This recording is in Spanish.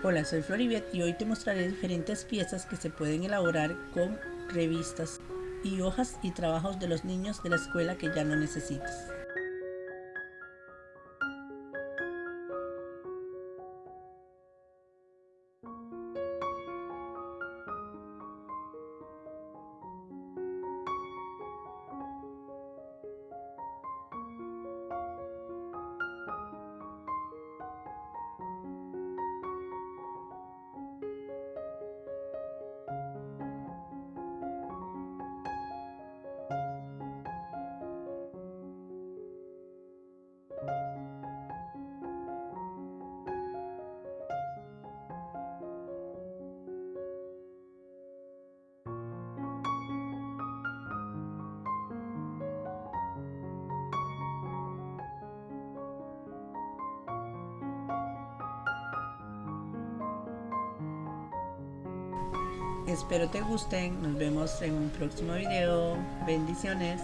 Hola, soy Floribet y hoy te mostraré diferentes piezas que se pueden elaborar con revistas y hojas y trabajos de los niños de la escuela que ya no necesitas. Espero te gusten, nos vemos en un próximo video, bendiciones.